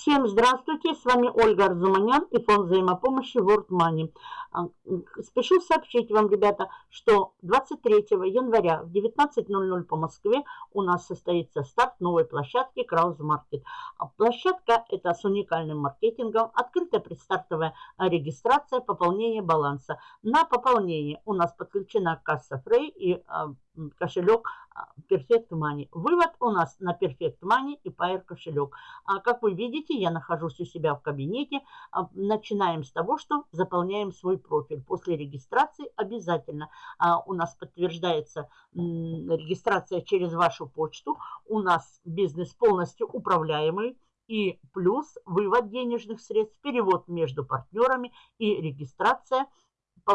Всем здравствуйте, с вами Ольга Арзуманян и фонд взаимопомощи World Money. А, спешу сообщить вам, ребята, что 23 января в 19.00 по Москве у нас состоится старт новой площадки Краус Маркет. Площадка это с уникальным маркетингом, открытая предстартовая регистрация, пополнение баланса. На пополнение у нас подключена касса Фрей и а, кошелек а, Perfect Money. Вывод у нас на Perfect Money и Pair кошелек. А как вы видите, я нахожусь у себя в кабинете. А, начинаем с того, что заполняем свой профиль. После регистрации обязательно а, у нас подтверждается регистрация через вашу почту. У нас бизнес полностью управляемый и плюс вывод денежных средств, перевод между партнерами и регистрация –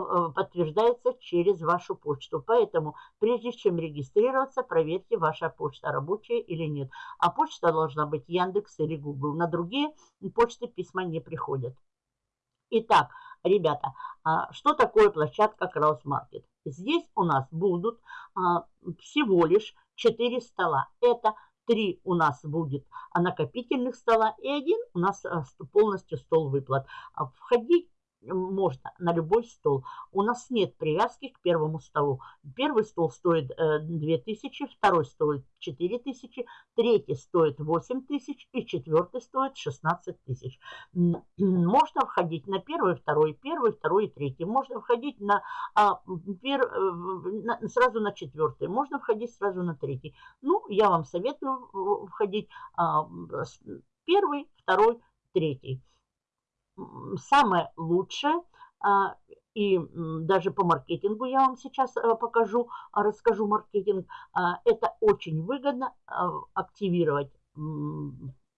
подтверждается через вашу почту. Поэтому, прежде чем регистрироваться, проверьте, ваша почта рабочая или нет. А почта должна быть Яндекс или Google. На другие почты письма не приходят. Итак, ребята, а, что такое площадка Краусмаркет? Здесь у нас будут а, всего лишь 4 стола. Это три у нас будет накопительных стола и один у нас а, полностью стол выплат. Входить можно на любой стол. У нас нет привязки к первому столу. Первый стол стоит 2000, э, второй стоит 4000, третий стоит 8000 и четвертый стоит 16 тысяч. Можно входить на первый, второй, первый, второй и третий. Можно входить на, а, э, на, сразу на четвертый. Можно входить сразу на третий. Ну, я вам советую входить а, первый, второй, третий самое лучшее, а, и даже по маркетингу я вам сейчас э, покажу, расскажу маркетинг, а, это очень выгодно а, активировать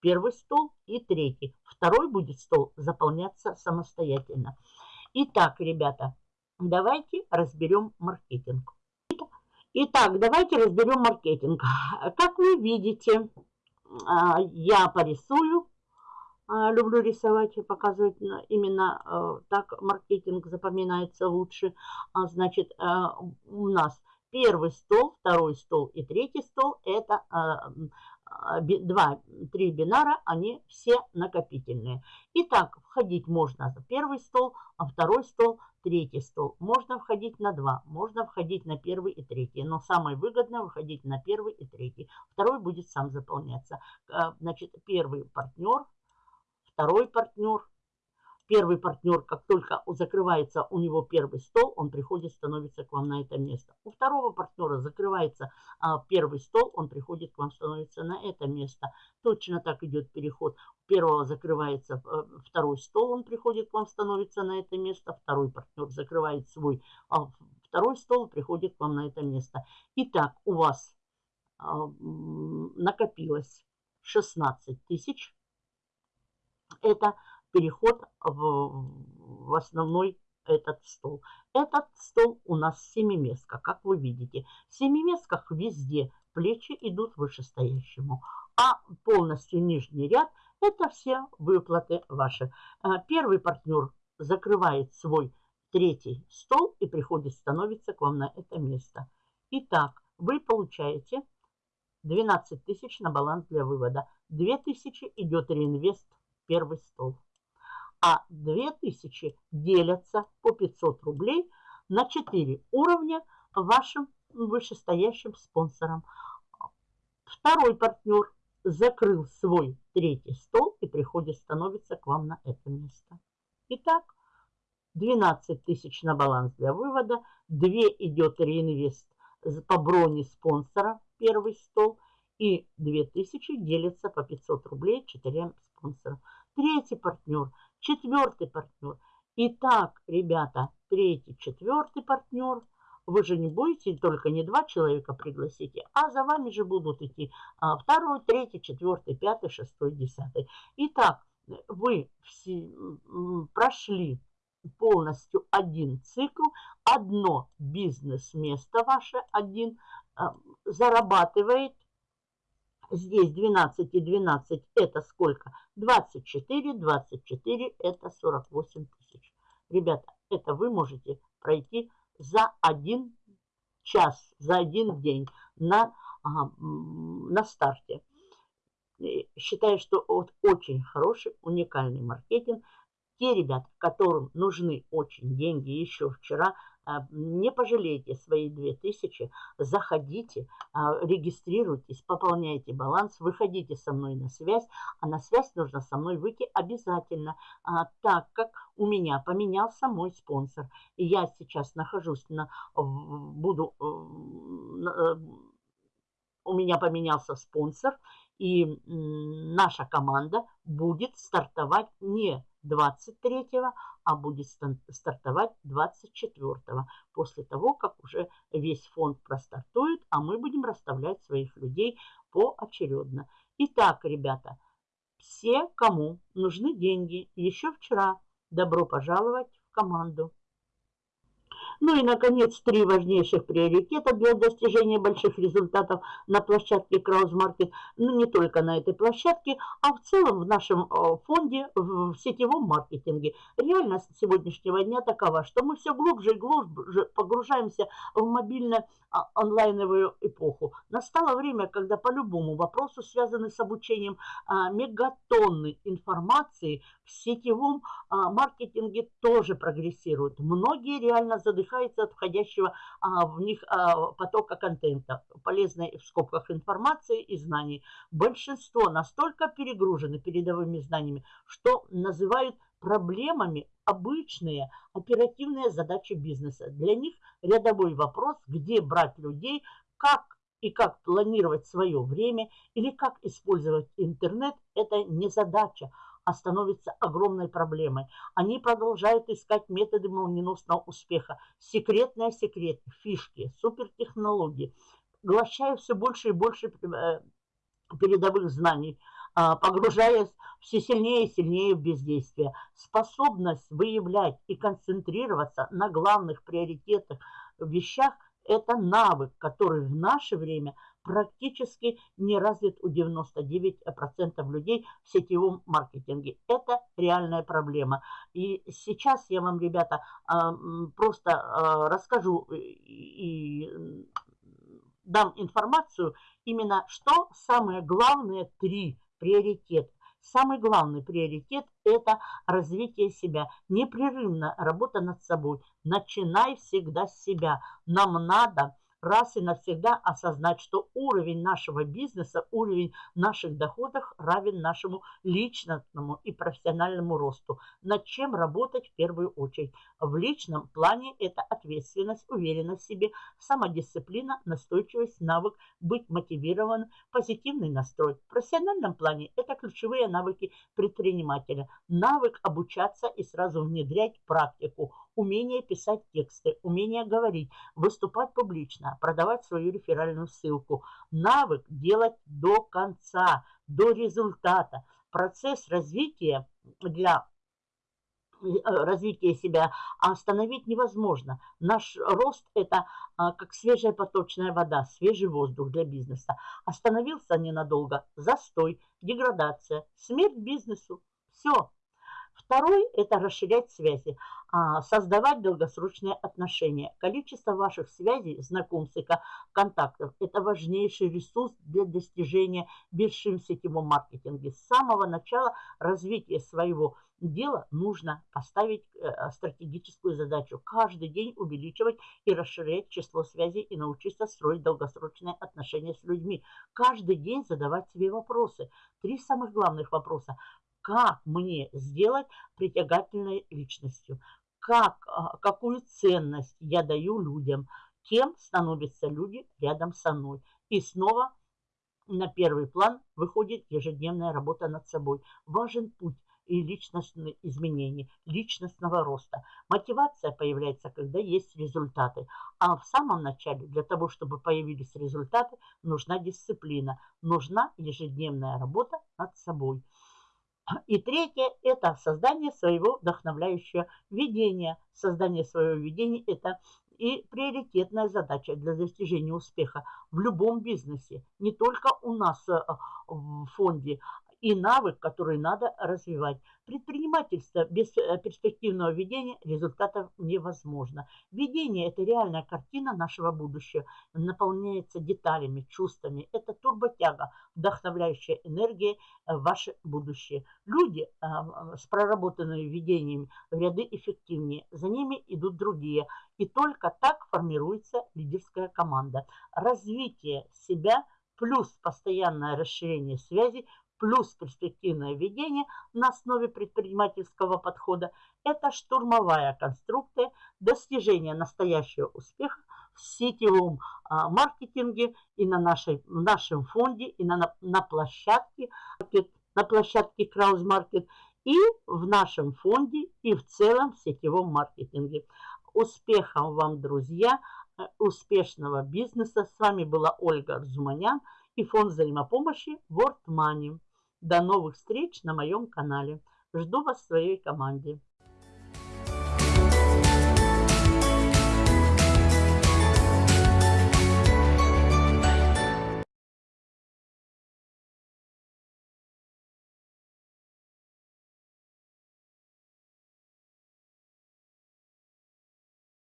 первый стол и третий. Второй будет стол заполняться самостоятельно. Итак, ребята, давайте разберем маркетинг. Итак, давайте разберем маркетинг. Как вы видите, я порисую а, люблю рисовать и показывать именно э, так маркетинг запоминается лучше. А, значит, э, у нас первый стол, второй стол и третий стол – это э, два, три бинара, они все накопительные. Итак, входить можно за первый стол, а второй стол, третий стол. Можно входить на два, можно входить на первый и третий, но самое выгодное выходить на первый и третий. Второй будет сам заполняться. Значит, первый партнер, второй партнер. Первый партнер, как только закрывается у него первый стол, он приходит, становится к вам на это место. У второго партнера закрывается а, первый стол, он приходит к вам, становится на это место. Точно так идет переход. У первого закрывается а, второй стол, он приходит к вам, становится на это место. Второй партнер закрывает свой а, второй стол, приходит к вам на это место. Итак, у вас а, накопилось 16 тысяч это переход в, в основной этот стол. Этот стол у нас семиместка, как вы видите. В семиместках везде плечи идут вышестоящему, а полностью нижний ряд – это все выплаты ваши. Э, первый партнер закрывает свой третий стол и приходит, становится к вам на это место. Итак, вы получаете 12 тысяч на баланс для вывода. 2 тысячи идет реинвест первый стол. А 2000 делятся по 500 рублей на 4 уровня вашим вышестоящим спонсорам. Второй партнер закрыл свой третий стол и приходит, становится к вам на это место. Итак, 12 тысяч на баланс для вывода, 2 идет реинвест по броне спонсора, первый стол, и 2000 делятся по 500 рублей четырем спонсорам третий партнер, четвертый партнер. Итак, ребята, третий, четвертый партнер. Вы же не будете только не два человека пригласите, а за вами же будут идти а, второй, третий, четвертый, пятый, шестой, десятый. Итак, вы все прошли полностью один цикл, одно бизнес-место ваше, один, а, зарабатывает Здесь 12 и 12 это сколько? 24, 24 это 48 тысяч. Ребята, это вы можете пройти за один час, за один день на, на старте. считаю, что вот очень хороший, уникальный маркетинг. Те ребята, которым нужны очень деньги еще вчера, а, не пожалейте свои 2000, заходите, а, регистрируйтесь, пополняйте баланс, выходите со мной на связь, а на связь нужно со мной выйти обязательно, а, так как у меня поменялся мой спонсор. И я сейчас нахожусь на, буду, э, у меня поменялся спонсор, и наша команда будет стартовать не 23-го, а будет стартовать 24-го, после того, как уже весь фонд простартует, а мы будем расставлять своих людей поочередно. Итак, ребята, все, кому нужны деньги, еще вчера добро пожаловать в команду. Ну и, наконец, три важнейших приоритета для достижения больших результатов на площадке Краузмаркет. Ну, не только на этой площадке, а в целом в нашем э, фонде в сетевом маркетинге. Реальность сегодняшнего дня такова, что мы все глубже и глубже погружаемся в мобильное а, эпоху. Настало время, когда по любому вопросу, связанному с обучением а, мегатонны информации в сетевом а, маркетинге тоже прогрессируют. Многие реально задыхаются от входящего в них потока контента, полезной в скобках информации и знаний. Большинство настолько перегружены передовыми знаниями, что называют проблемами обычные оперативные задачи бизнеса. Для них рядовой вопрос, где брать людей, как и как планировать свое время или как использовать интернет, это не задача, а становится огромной проблемой. Они продолжают искать методы молниеносного успеха, секретные секреты, фишки, супертехнологии, глощая все больше и больше э, передовых знаний – а, погружаясь все сильнее и сильнее в бездействие. Способность выявлять и концентрироваться на главных приоритетах вещах – это навык, который в наше время практически не развит у 99% людей в сетевом маркетинге. Это реальная проблема. И сейчас я вам, ребята, а, просто а, расскажу и дам информацию именно, что самые главные три приоритет. Самый главный приоритет – это развитие себя. Непрерывно работа над собой. Начинай всегда с себя. Нам надо раз и навсегда осознать, что уровень нашего бизнеса, уровень наших доходов равен нашему личностному и профессиональному росту. Над чем работать в первую очередь? В личном плане это ответственность, уверенность в себе, самодисциплина, настойчивость, навык, быть мотивированным, позитивный настрой. В профессиональном плане это ключевые навыки предпринимателя. Навык обучаться и сразу внедрять практику – умение писать тексты, умение говорить, выступать публично, продавать свою реферальную ссылку, навык делать до конца, до результата. Процесс развития для э, развития себя остановить невозможно. Наш рост – это а, как свежая поточная вода, свежий воздух для бизнеса. Остановился ненадолго – застой, деградация, смерть бизнесу. Все, Второй – это расширять связи, а, создавать долгосрочные отношения. Количество ваших связей, знакомств и контактов – это важнейший ресурс для достижения вершин в сетевом маркетинге. С самого начала развития своего дела нужно поставить э, стратегическую задачу. Каждый день увеличивать и расширять число связей и научиться строить долгосрочные отношения с людьми. Каждый день задавать себе вопросы. Три самых главных вопроса как мне сделать притягательной личностью, как, а, какую ценность я даю людям, кем становятся люди рядом со мной. И снова на первый план выходит ежедневная работа над собой. Важен путь и личностные изменения, личностного роста. Мотивация появляется, когда есть результаты. А в самом начале, для того, чтобы появились результаты, нужна дисциплина, нужна ежедневная работа над собой. И третье – это создание своего вдохновляющего видения. Создание своего видения – это и приоритетная задача для достижения успеха в любом бизнесе. Не только у нас э, в фонде и навык, который надо развивать. Предпринимательство без э, перспективного ведения результатов невозможно. Ведение – это реальная картина нашего будущего, наполняется деталями, чувствами. Это турботяга, вдохновляющая энергией э, ваше будущее. Люди а, с проработанными ведениями в ряды эффективнее, за ними идут другие. И только так формируется лидерская команда. Развитие себя плюс постоянное расширение связей плюс перспективное ведение на основе предпринимательского подхода – это штурмовая конструкция достижения настоящего успеха в сетевом а, маркетинге и на нашей, в нашем фонде, и на, на площадке, на площадке Краус Маркет, и в нашем фонде, и в целом в сетевом маркетинге. Успехов вам, друзья, э, успешного бизнеса. С вами была Ольга Арзуманян и фонд взаимопомощи World Money. До новых встреч на моем канале. Жду вас в своей команде.